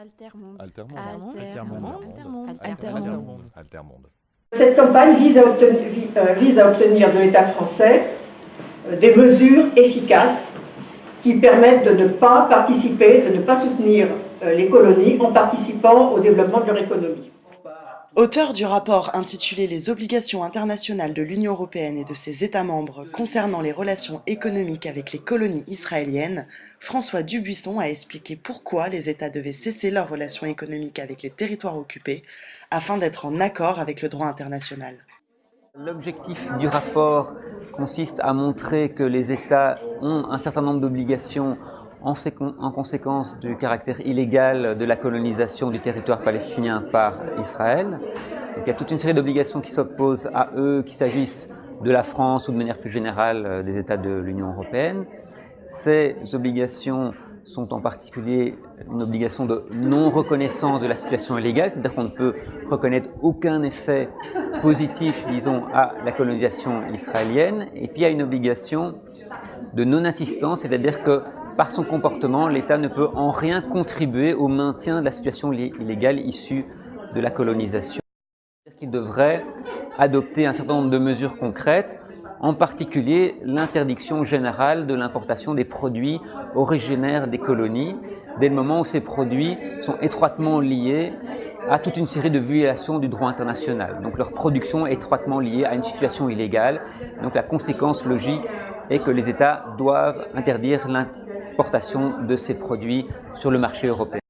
Altermonde. Altermonde. Altermonde. Altermonde. Altermonde. Cette campagne vise à obtenir, euh, vise à obtenir de l'État français euh, des mesures efficaces qui permettent de ne pas participer, de ne pas soutenir euh, les colonies en participant au développement de leur économie. Auteur du rapport intitulé Les obligations internationales de l'Union européenne et de ses États membres concernant les relations économiques avec les colonies israéliennes, François Dubuisson a expliqué pourquoi les États devaient cesser leurs relations économiques avec les territoires occupés afin d'être en accord avec le droit international. L'objectif du rapport consiste à montrer que les États ont un certain nombre d'obligations en, conséquence du caractère illégal de la colonisation du territoire palestinien par Israël. il y a toute une série d'obligations qui s'opposent à eux, qu'il s'agisse de la France ou de manière plus générale euh, des États de l'Union européenne. Ces obligations sont en particulier une obligation de non-reconnaissance de la situation illégale, c'est-à-dire qu'on ne peut reconnaître aucun effet positif, disons, à la colonisation israélienne. Et puis il y a une obligation de non-assistance, c'est-à-dire que par son comportement, l'État ne peut en rien contribuer au maintien de la situation illégale issue de la colonisation. Il devrait adopter un certain nombre de mesures concrètes, en particulier l'interdiction générale de l'importation des produits originaires des colonies, dès le moment où ces produits sont étroitement liés à toute une série de violations du droit international. Donc leur production est étroitement liée à une situation illégale. Donc la conséquence logique est que les États doivent interdire de ces produits sur le marché européen.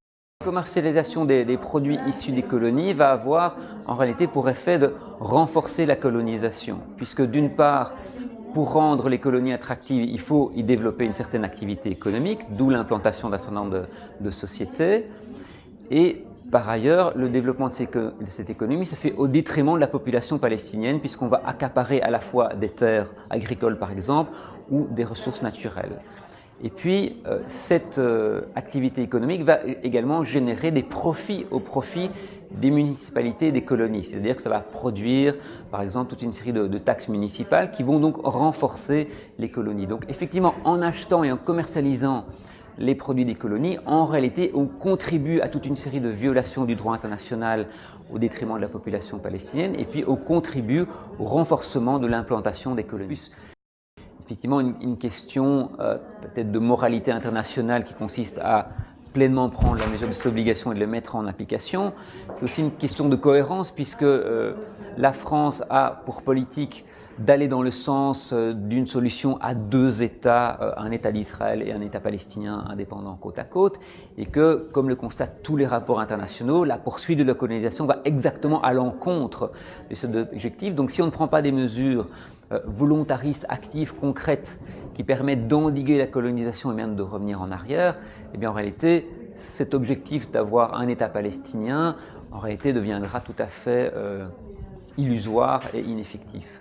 La commercialisation des, produits issus des colonies va avoir en réalité pour effet de renforcer la colonisation, puisque d'une part, pour rendre les colonies attractives, il faut y développer une certaine activité économique, d'où l'implantation d'un certain nombre de, sociétés. Et par ailleurs, le développement de, cette économie se fait au détriment de la population palestinienne, puisqu'on va accaparer à la fois des terres agricoles, par exemple, ou des ressources naturelles. Et puis, euh, cette euh, activité économique va également générer des profits au profit des municipalités et des colonies. C'est-à-dire que ça va produire, par exemple, toute une série de, de, taxes municipales qui vont donc renforcer les colonies. Donc, effectivement, en achetant et en commercialisant les produits des colonies, en réalité, on contribue à toute une série de violations du droit international au détriment de la population palestinienne, et puis on contribue au renforcement de l'implantation des colonies effectivement une, question euh, peut-être de moralité internationale qui consiste à pleinement prendre la mesure de ses obligations et de les mettre en application. C'est aussi une question de cohérence puisque euh, la France a pour politique d'aller dans le sens euh, d'une solution à deux États, un État d'Israël et un État palestinien indépendant côte à côte, et que, comme le constatent tous les rapports internationaux, la poursuite de la colonisation va exactement à l'encontre de cet objectif. Donc si on ne prend pas des mesures euh, volontaristes, actives, concrètes, qui permettent d'endiguer la colonisation et même de revenir en arrière, eh bien en réalité, cet objectif d'avoir un État palestinien, en réalité deviendra tout à fait euh, illusoire et ineffectif.